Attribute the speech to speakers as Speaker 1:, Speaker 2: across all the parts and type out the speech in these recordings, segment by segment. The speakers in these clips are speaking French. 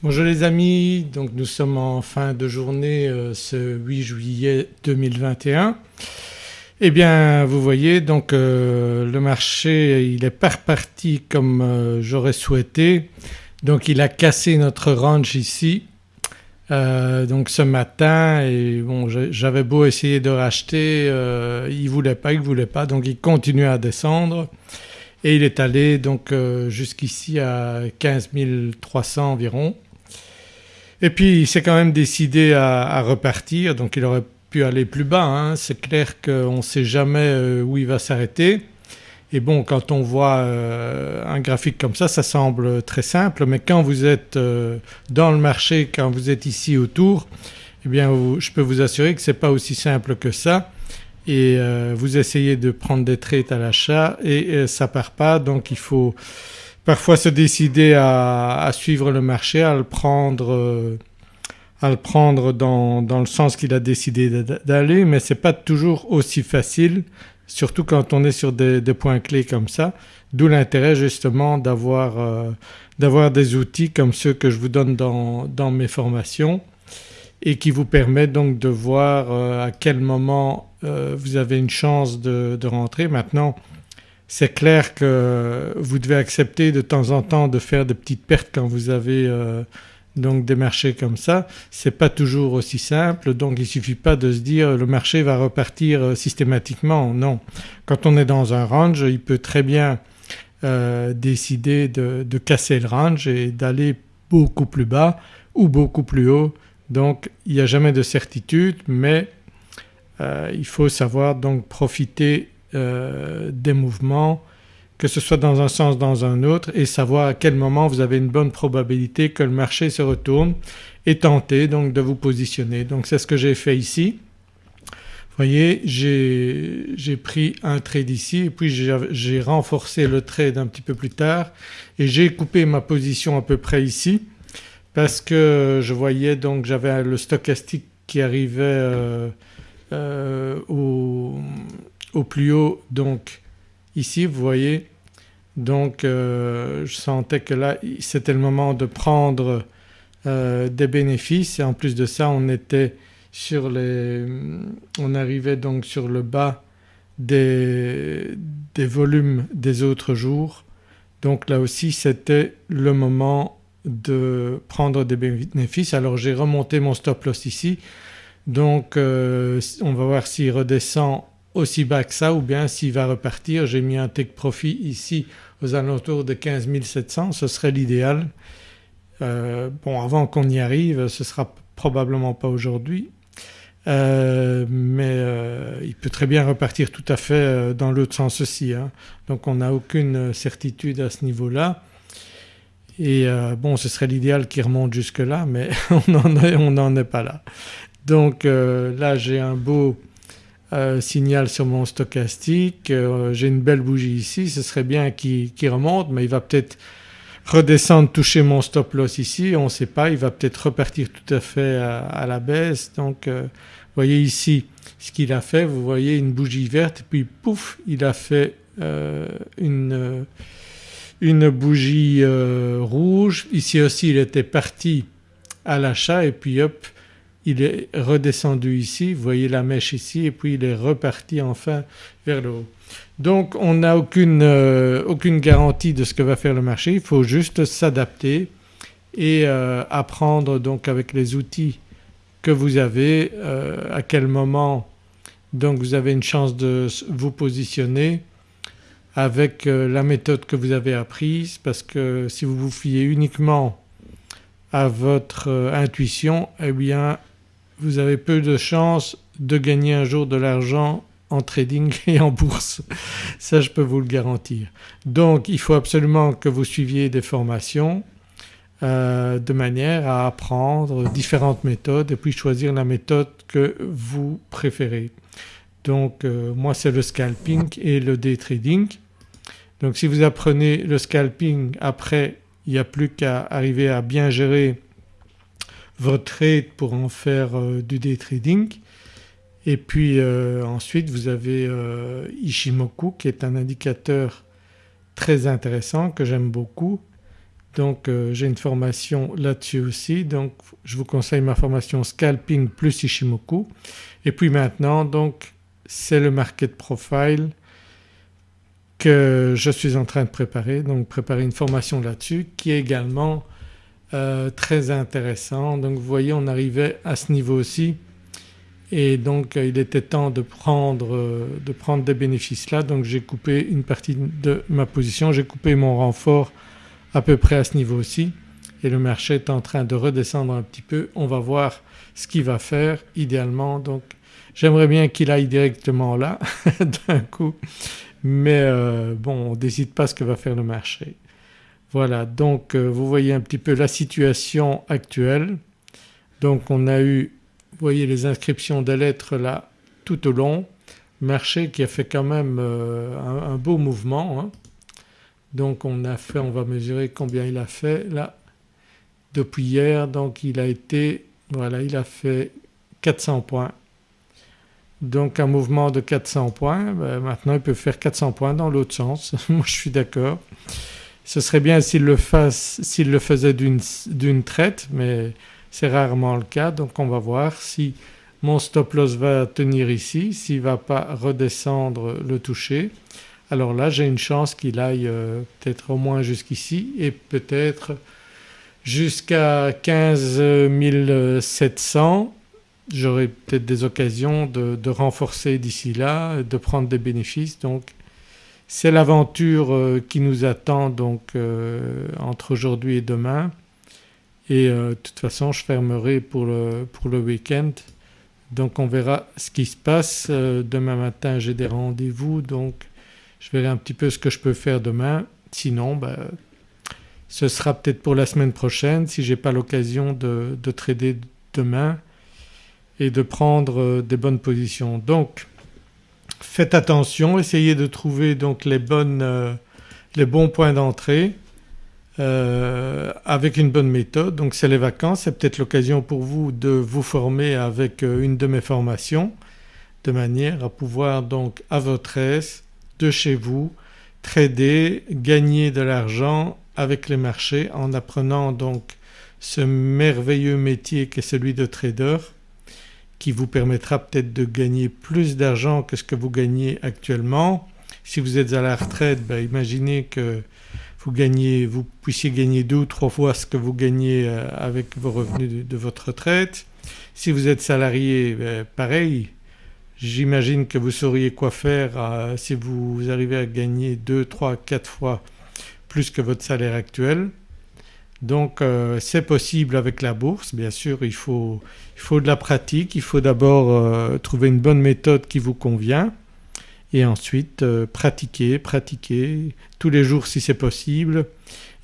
Speaker 1: Bonjour les amis, donc nous sommes en fin de journée euh, ce 8 juillet 2021. Eh bien vous voyez donc euh, le marché il est pas reparti comme euh, j'aurais souhaité donc il a cassé notre range ici donc ce matin et bon j'avais beau essayer de racheter il voulait pas, il voulait pas donc il continue à descendre et il est allé donc jusqu'ici à 15 300 environ. Et puis il s'est quand même décidé à, repartir donc il aurait pu aller plus bas. Hein. C'est clair qu'on ne sait jamais euh, où il va s'arrêter. Et bon quand on voit euh, un graphique comme ça ça semble très simple mais quand vous êtes euh, dans le marché, quand vous êtes ici autour eh bien je peux vous assurer que ce n'est pas aussi simple que ça et vous essayez de prendre des trades à l'achat et ça part pas donc il faut parfois se décider à, suivre le marché, à le prendre, euh, à le prendre dans, le sens qu'il a décidé d'aller mais ce n'est pas toujours aussi facile surtout quand on est sur des, points clés comme ça. D'où l'intérêt justement euh, d'avoir des outils comme ceux que je vous donne dans, mes formations et qui vous permettent donc de voir euh, à quel moment vous avez une chance de, de rentrer. Maintenant c'est clair que vous devez accepter de temps en temps de faire des petites pertes quand vous avez euh, donc des marchés comme ça. Ce n'est pas toujours aussi simple donc il suffit pas de se dire le marché va repartir euh, systématiquement, non. Quand on est dans un range il peut très bien euh, décider de, casser le range et d'aller beaucoup plus bas ou beaucoup plus haut donc il n'y a jamais de certitude mais il faut savoir donc profiter euh, des mouvements que ce soit dans un sens dans un autre et savoir à quel moment vous avez une bonne probabilité que le marché se retourne et tenter donc de vous positionner. Donc c'est ce que j'ai fait ici. Vous voyez j'ai pris un trade ici et puis j'ai renforcé le trade un petit peu plus tard et j'ai coupé ma position à peu près ici parce que je voyais donc j'avais le stochastique qui arrivait euh, euh, au, au plus haut donc ici vous voyez donc euh, je sentais que là c'était le moment de prendre euh, des bénéfices. Et en plus de ça on était sur les… on arrivait donc sur le bas des, des volumes des autres jours. Donc là aussi c'était le moment de prendre des bénéfices. Alors j'ai remonté mon stop loss ici. Donc euh, on va voir s'il redescend aussi bas que ça ou bien s'il va repartir. J'ai mis un take profit ici aux alentours de 15 700, ce serait l'idéal. Euh, bon avant qu'on y arrive ce sera probablement pas aujourd'hui euh, mais euh, il peut très bien repartir tout à fait dans l'autre sens aussi. Hein. Donc on n'a aucune certitude à ce niveau-là et bon ce serait l'idéal qu'il remonte jusque là mais on n'en est pas là. Donc là j'ai un beau euh, signal sur mon stochastique, euh, j'ai une belle bougie ici, ce serait bien qu'il remonte mais il va peut-être redescendre toucher mon stop loss ici, on ne sait pas, il va peut-être repartir tout à fait à, la baisse donc euh, vous voyez ici ce qu'il a fait, vous voyez une bougie verte puis pouf il a fait une, une, bougie rouge. Ici aussi il était parti à l'achat et puis hop il est redescendu ici, vous voyez la mèche ici et puis il est reparti enfin vers le haut. Donc on n'a aucune, euh, garantie de ce que va faire le marché, il faut juste s'adapter et euh, apprendre donc avec les outils que vous avez euh, à quel moment donc vous avez une chance de vous positionner avec la méthode que vous avez apprise parce que si vous vous fiez uniquement à votre intuition eh bien vous avez peu de chances de gagner un jour de l'argent en trading et en bourse, ça je peux vous le garantir. Donc il faut absolument que vous suiviez des formations euh, de manière à apprendre différentes méthodes et puis choisir la méthode que vous préférez. Donc euh, moi c'est le scalping et le day trading. Donc si vous apprenez le scalping après il n'y a plus qu'à arriver à bien gérer votre trade pour en faire euh, du day trading. Et puis euh, ensuite vous avez euh, Ishimoku qui est un indicateur très intéressant que j'aime beaucoup. donc euh, j'ai une formation là-dessus aussi donc je vous conseille ma formation Scalping plus Ishimoku et puis maintenant donc c'est le Market Profile que je suis en train de préparer donc préparer une formation là-dessus qui est également euh, très intéressant. Donc vous voyez on arrivait à ce niveau aussi et donc euh, il était temps de prendre, euh, de prendre des bénéfices là donc j'ai coupé une partie de ma position, j'ai coupé mon renfort à peu près à ce niveau aussi et le marché est en train de redescendre un petit peu. On va voir ce qu'il va faire idéalement donc j'aimerais bien qu'il aille directement là d'un coup mais bon on ne décide pas ce que va faire le marché. Voilà donc vous voyez un petit peu la situation actuelle. Donc on a eu vous voyez les inscriptions des lettres là tout au long, marché qui a fait quand même euh, un, beau mouvement. Hein. Donc on a fait, on va mesurer combien il a fait là depuis hier donc il a été, voilà il a fait 400 points. Donc un mouvement de 400 points, ben maintenant il peut faire 400 points dans l'autre sens, moi je suis d'accord. Ce serait bien s'il le, faisait d'une traite mais c'est rarement le cas. Donc on va voir si mon stop loss va tenir ici, s'il ne va pas redescendre le toucher. Alors là j'ai une chance qu'il aille euh, peut-être au moins jusqu'ici et peut-être jusqu'à 15 700 j'aurai peut-être des occasions de, renforcer d'ici là, de prendre des bénéfices. Donc c'est l'aventure euh, qui nous attend donc euh, entre aujourd'hui et demain et euh, de toute façon je fermerai pour le, week-end donc on verra ce qui se passe. Demain matin j'ai des rendez-vous donc je verrai un petit peu ce que je peux faire demain. Sinon ben, ce sera peut-être pour la semaine prochaine si j'ai pas l'occasion de, de, trader demain et de prendre des bonnes positions. Donc faites attention, essayez de trouver donc les, bonnes, les bons points d'entrée euh, avec une bonne méthode. Donc c'est les vacances, c'est peut-être l'occasion pour vous de vous former avec euh, une de mes formations de manière à pouvoir donc à votre aise de chez vous trader, gagner de l'argent avec les marchés en apprenant donc ce merveilleux métier qu'est celui de trader qui vous permettra peut-être de gagner plus d'argent que ce que vous gagnez actuellement. Si vous êtes à la retraite, ben imaginez que vous, gagnez, vous puissiez gagner deux ou trois fois ce que vous gagnez euh, avec vos revenus de, votre retraite. Si vous êtes salarié, ben, pareil, j'imagine que vous sauriez quoi faire euh, si vous arrivez à gagner deux, trois, quatre fois plus que votre salaire actuel. Donc euh, c'est possible avec la bourse bien sûr il faut, il faut de la pratique, il faut d'abord trouver une bonne méthode qui vous convient et ensuite euh, pratiquer, pratiquer tous les jours si c'est possible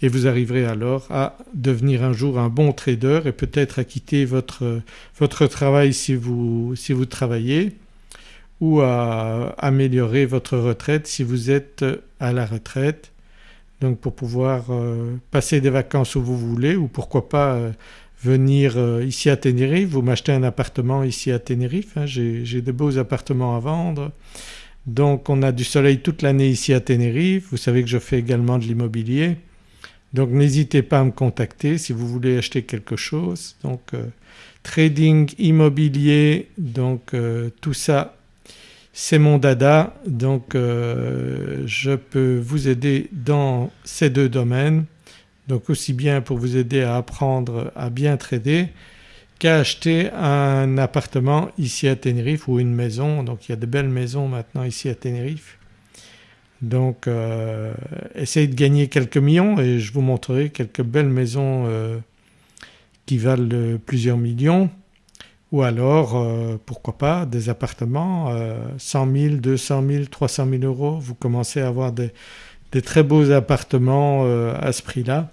Speaker 1: et vous arriverez alors à devenir un jour un bon trader et peut-être à quitter votre, votre travail si vous, si vous travaillez ou à améliorer votre retraite si vous êtes à la retraite. Donc pour pouvoir euh, passer des vacances où vous voulez ou pourquoi pas euh, venir ici à Tenerife, vous m'achetez un appartement ici à Tenerife, hein, j'ai de beaux appartements à vendre. Donc on a du soleil toute l'année ici à Tenerife, vous savez que je fais également de l'immobilier. Donc n'hésitez pas à me contacter si vous voulez acheter quelque chose. Donc euh, trading immobilier donc euh, tout ça c'est mon dada donc euh, je peux vous aider dans ces deux domaines donc aussi bien pour vous aider à apprendre à bien trader qu'à acheter un appartement ici à Tenerife ou une maison. Donc il y a de belles maisons maintenant ici à Tenerife. Donc euh, essayez de gagner quelques millions et je vous montrerai quelques belles maisons euh, qui valent plusieurs millions ou alors euh, pourquoi pas des appartements 100 000, 200 000, 300 000 euros. Vous commencez à avoir des très beaux appartements à ce prix-là.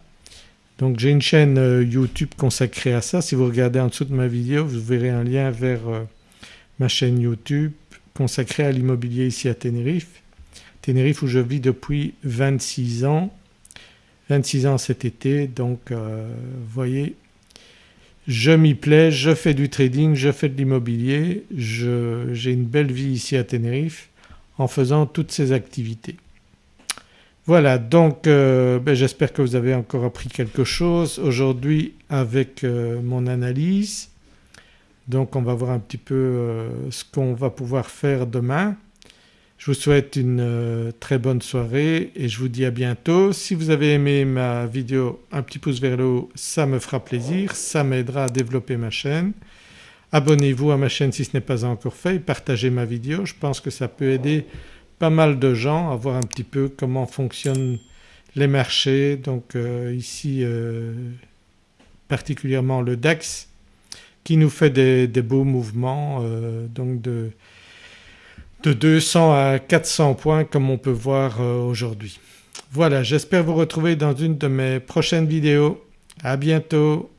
Speaker 1: Donc j'ai une chaîne euh, YouTube consacrée à ça. Si vous regardez en dessous de ma vidéo vous verrez un lien vers euh, ma chaîne YouTube consacrée à l'immobilier ici à Tenerife. Tenerife où je vis depuis 26 ans, 26 ans cet été donc euh, vous voyez je m'y plais, je fais du trading, je fais de l'immobilier, j'ai une belle vie ici à Tenerife en faisant toutes ces activités. Voilà donc euh, ben, j'espère que vous avez encore appris quelque chose aujourd'hui avec euh, mon analyse. Donc on va voir un petit peu euh, ce qu'on va pouvoir faire demain. Je vous souhaite une très bonne soirée et je vous dis à bientôt. Si vous avez aimé ma vidéo un petit pouce vers le haut ça me fera plaisir, ça m'aidera à développer ma chaîne. Abonnez-vous à ma chaîne si ce n'est pas encore fait et partagez ma vidéo, je pense que ça peut aider pas mal de gens à voir un petit peu comment fonctionnent les marchés. Donc euh, ici euh, particulièrement le DAX qui nous fait des, beaux mouvements euh, donc de, de 200 à 400 points comme on peut voir aujourd'hui. Voilà j'espère vous retrouver dans une de mes prochaines vidéos. À bientôt